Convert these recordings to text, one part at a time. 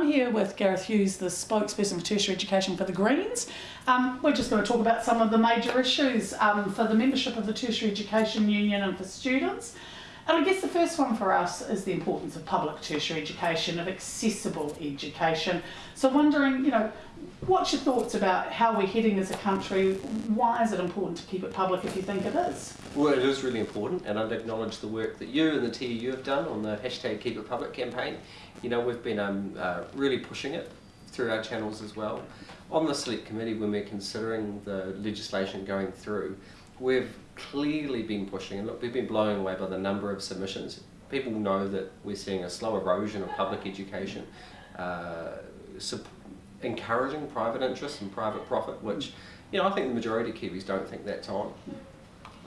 I'm here with Gareth Hughes, the spokesperson for tertiary education for the Greens. Um, we're just going to talk about some of the major issues um, for the membership of the Tertiary Education Union and for students. And I guess the first one for us is the importance of public tertiary education, of accessible education. So wondering, you know, what's your thoughts about how we're heading as a country? Why is it important to keep it public if you think it is? Well, it is really important, and I'd acknowledge the work that you and the TEU have done on the hashtag Keep It Public campaign. You know, we've been um, uh, really pushing it through our channels as well. On the select committee, when we're considering the legislation going through, we've clearly been pushing, and look, we've been blown away by the number of submissions. People know that we're seeing a slow erosion of public education, uh, encouraging private interest and private profit, which, you know, I think the majority of Kiwis don't think that's on.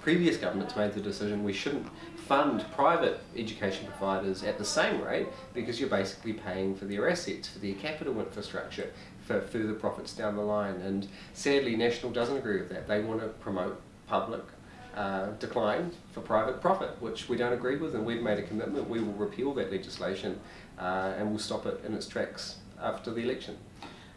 Previous governments made the decision we shouldn't fund private education providers at the same rate because you're basically paying for their assets, for their capital infrastructure, for further profits down the line. And sadly, National doesn't agree with that. They want to promote public uh, decline for private profit, which we don't agree with, and we've made a commitment. We will repeal that legislation uh, and we'll stop it in its tracks after the election.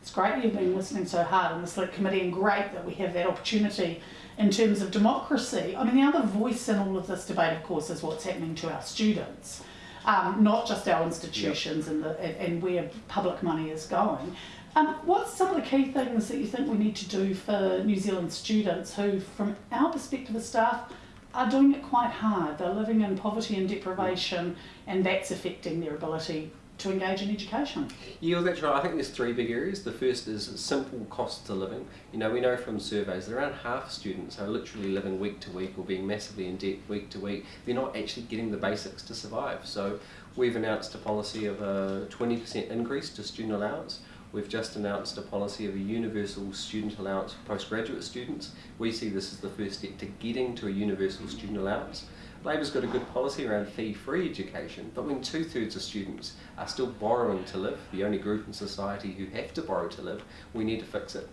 It's great you've been listening so hard in the select committee, and great that we have that opportunity in terms of democracy. I mean, the other voice in all of this debate, of course, is what's happening to our students. Um, not just our institutions yep. and, the, and, and where public money is going. Um, what's some of the key things that you think we need to do for New Zealand students who, from our perspective as staff, are doing it quite hard? They're living in poverty and deprivation, and that's affecting their ability to engage in education. Yeah, that's right. I think there's three big areas. The first is simple costs of living. You know, we know from surveys that around half students are literally living week to week or being massively in debt week to week. They're not actually getting the basics to survive. So we've announced a policy of a 20% increase to student allowance. We've just announced a policy of a universal student allowance for postgraduate students. We see this as the first step to getting to a universal student allowance. Labour's got a good policy around fee-free education, but when two-thirds of students are still borrowing to live, the only group in society who have to borrow to live, we need to fix it.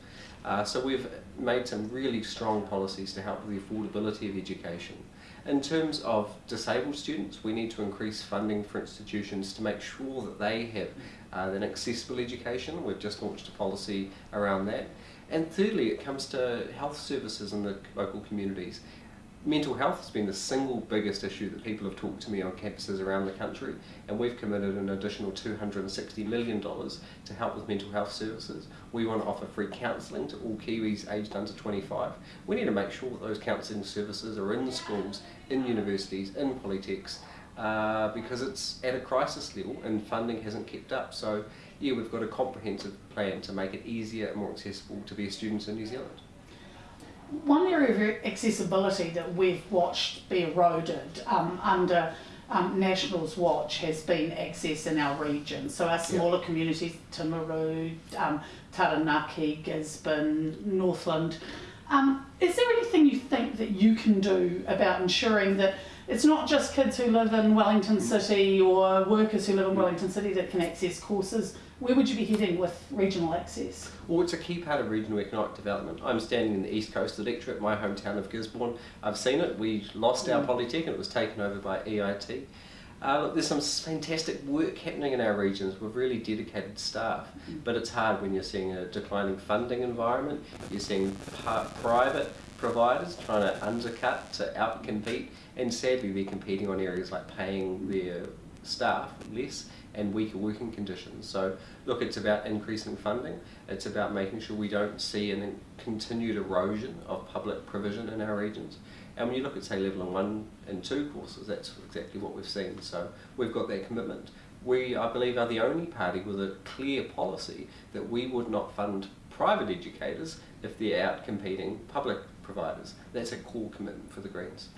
Uh, so we've made some really strong policies to help with the affordability of education. In terms of disabled students, we need to increase funding for institutions to make sure that they have uh, an accessible education. We've just launched a policy around that. And thirdly, it comes to health services in the local communities mental health has been the single biggest issue that people have talked to me on campuses around the country and we've committed an additional $260 million to help with mental health services. We want to offer free counselling to all Kiwis aged under 25. We need to make sure that those counselling services are in schools, in universities, in polytechs uh, because it's at a crisis level and funding hasn't kept up. So yeah, we've got a comprehensive plan to make it easier and more accessible to be a student in New Zealand. One area of accessibility that we've watched be eroded um, under um, National's watch has been access in our region. So our smaller yeah. communities, Timaru, um, Taranaki, Gisborne, Northland. Um, is there anything you think that you can do about ensuring that it's not just kids who live in Wellington City or workers who live in Wellington City that can access courses. Where would you be heading with regional access? Well, it's a key part of regional economic development. I'm standing in the East Coast Electorate, my hometown of Gisborne. I've seen it. We lost our mm. Polytech and it was taken over by EIT. Uh, look, there's some fantastic work happening in our regions with really dedicated staff, mm. but it's hard when you're seeing a declining funding environment, you're seeing private providers trying to undercut to outcompete, and sadly they're competing on areas like paying their staff less and weaker working conditions. So look, it's about increasing funding, it's about making sure we don't see a continued erosion of public provision in our regions. And when you look at say level 1 and 2 courses, that's exactly what we've seen. So we've got that commitment. We, I believe, are the only party with a clear policy that we would not fund private educators if they're out competing public providers. That's a core commitment for the Greens.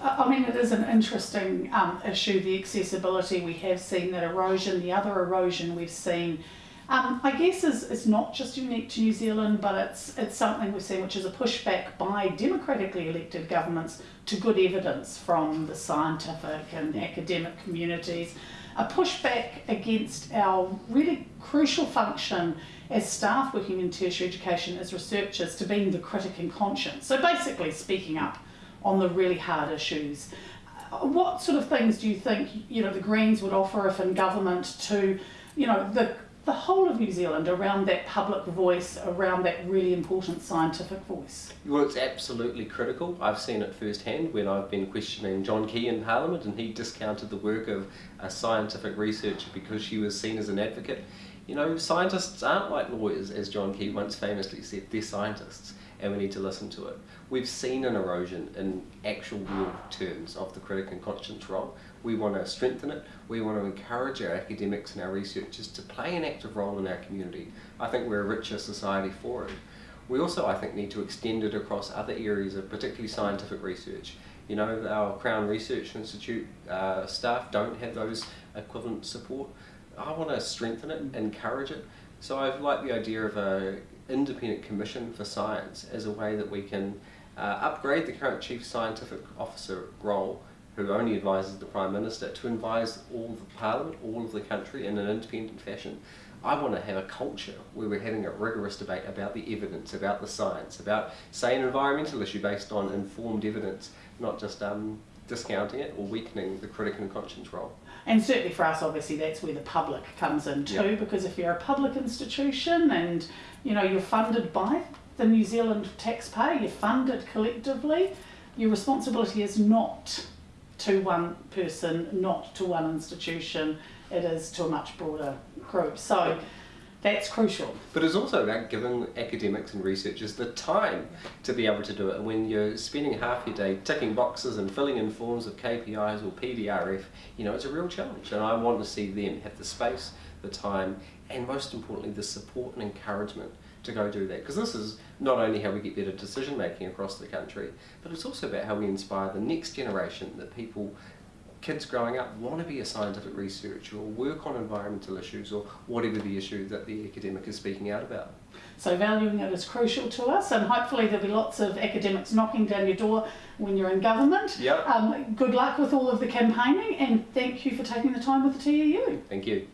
I mean, it is an interesting um, issue, the accessibility. We have seen that erosion. The other erosion we've seen, um, I guess, is, is not just unique to New Zealand, but it's, it's something we've seen which is a pushback by democratically elected governments to good evidence from the scientific and academic communities, a pushback against our really crucial function as staff working in tertiary education as researchers to being the critic and conscience. So basically speaking up on the really hard issues. What sort of things do you think you know the Greens would offer if in government to, you know, the the whole of New Zealand around that public voice, around that really important scientific voice? Well, it's absolutely critical. I've seen it firsthand when I've been questioning John Key in Parliament and he discounted the work of a scientific researcher because she was seen as an advocate. You know, scientists aren't like lawyers, as John Key once famously said, they're scientists and we need to listen to it. We've seen an erosion in actual real terms of the critic and conscience role. We want to strengthen it. We want to encourage our academics and our researchers to play an active role in our community. I think we're a richer society for it. We also, I think, need to extend it across other areas of particularly scientific research. You know, our Crown Research Institute uh, staff don't have those equivalent support. I want to strengthen it, encourage it. So I like the idea of a independent commission for science as a way that we can uh, upgrade the current chief scientific officer role who only advises the Prime Minister to advise all the Parliament, all of the country in an independent fashion. I want to have a culture where we're having a rigorous debate about the evidence, about the science, about, say, an environmental issue based on informed evidence, not just um, discounting it or weakening the critic and conscience role. And certainly for us, obviously, that's where the public comes in too, Yep. because if you're a public institution and you know you're funded by the New Zealand taxpayer, you're funded collectively, your responsibility is not to one person, not to one institution. It is to a much broader group. So that's crucial. But it's also about giving academics and researchers the time to be able to do it. And when you're spending half your day ticking boxes and filling in forms of KPIs or PBRF, you know, it's a real challenge. And I want to see them have the space, the time, and most importantly, the support and encouragement to go do that. Because this is not only how we get better decision making across the country, but it's also about how we inspire the next generation that people kids growing up want to be a scientific researcher or work on environmental issues or whatever the issue that the academic is speaking out about. So valuing it is crucial to us, and hopefully there'll be lots of academics knocking down your door when you're in government. Yep. Um, good luck with all of the campaigning, and thank you for taking the time with the TEU. Thank you.